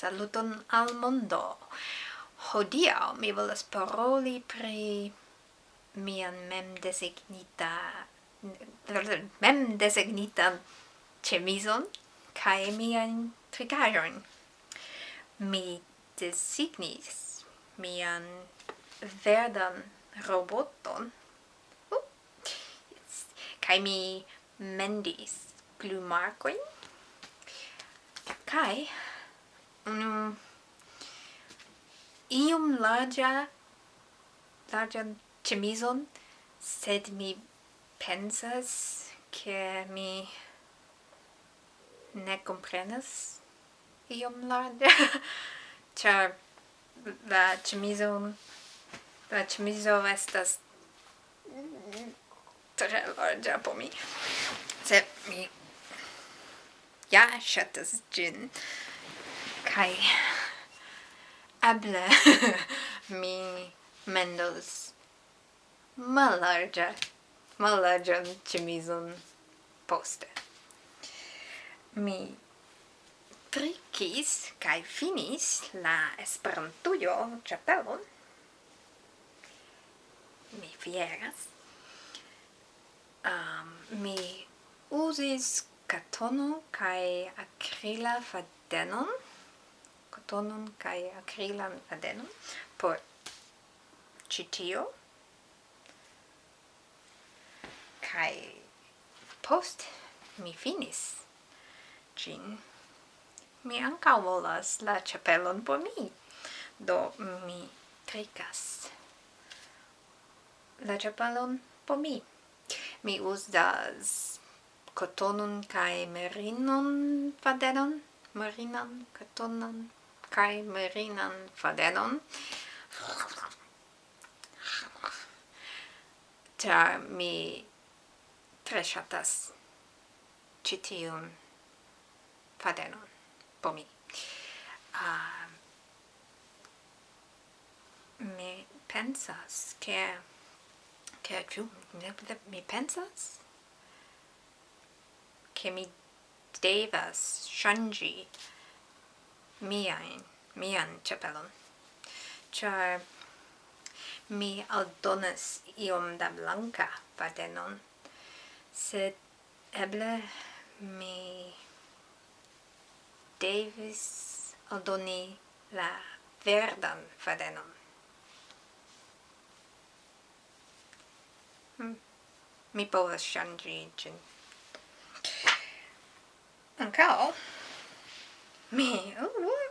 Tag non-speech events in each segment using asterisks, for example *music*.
Saluton al mondo! Hodiaŭ mi volas paroli pri mian memdesignita memdesignitan ĉemizon kaj mian trikaĵojn. Mi designis mian verdan roboton uh, kaj mi mendis glumarkojn kaj unu. Iom larĝa larĝan ĉemizon sed mi pensas ke mi ne comprenas iom larĝa *laughs* ĉar la ĉemizo la ĉemizo estas tre larĝa por mi. Sed mi ja ŝatas ĝin kai able *laughs* mi mendos mallarĝa mallarĝan ĉemizon poste. Mi trikis kai finis la Esperantujo ĉapelon. Mi fieras. Um, mi uzis katono kai akrila fadenon kartonon kai akrilan adenon. Por ĉi tio post mi finis ĝin mi ankaŭ volas la ĉapelon por mi. Do mi trikas la ĉapelon por mi. Mi uzas cotonun kai merinon fadenon marinan cotonan kai merinan fadenon ta mi tre shatas ĉi fadenon po mi. Uh, mi pensas ke ke mi pensas? Che mi devas shangi miain mian ĉapelon ĉar mi aldonas iom da blanka fadenon sed eble mi devis aldoni la verdan fadenon hmm. mi povas ŝanĝi ĝin ankaŭ mi uh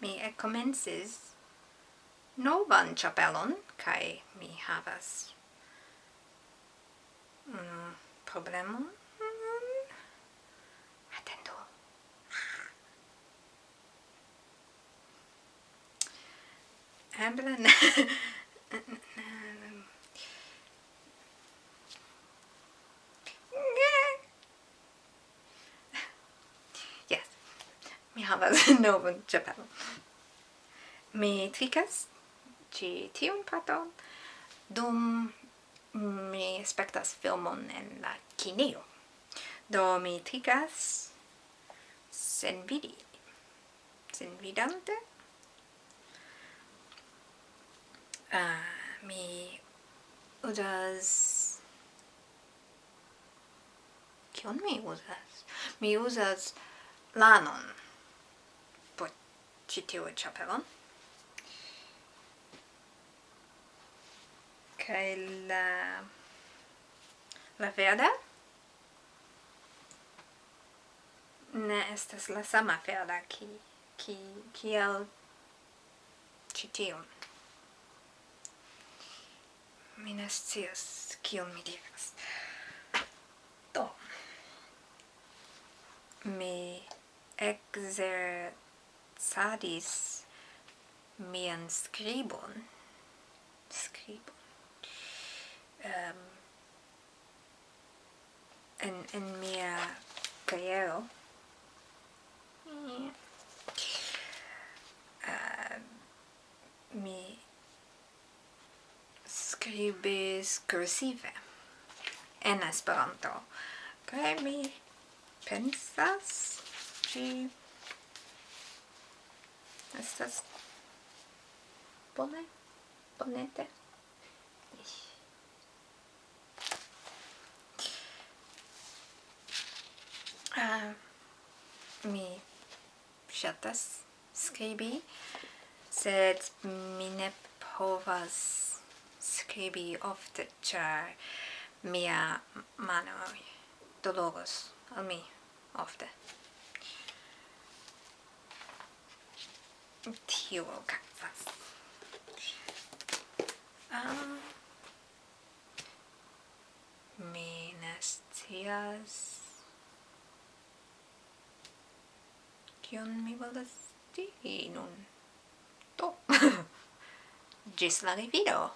mi ekkomencis novan chapelon kai mi havas unu problemon. Mm-hmm. atendo Eble. *laughs* mi havas *laughs* novan ĉapelon. Mi trikas ĉi tiun parton dum mi spektas filmon en la kinio. Do mi trikas sen vidi, sen vidante. Uh, ah, mi uzas... Kion mi uzas? Mi uzas lanon ĉi e chapelon. Kai la la verda ne estas la sama verda ki ki kiel ĉi tiun mi ne scias kiel mi diras do. Mi exer sadis mian scribon scribon um, en, en mia kajero. Uh, mi scribis cursive en Esperanto. Kaj mi pensas pri Estas bone? Bonete? Uh, mi ŝatas skribi, sed mi ne povas skribi ofte, ĉar mia manoj dologos al mi ofte. tio okazas. Um, mi ne scias kion mi volas diri nun. Do, gis *laughs* la revido!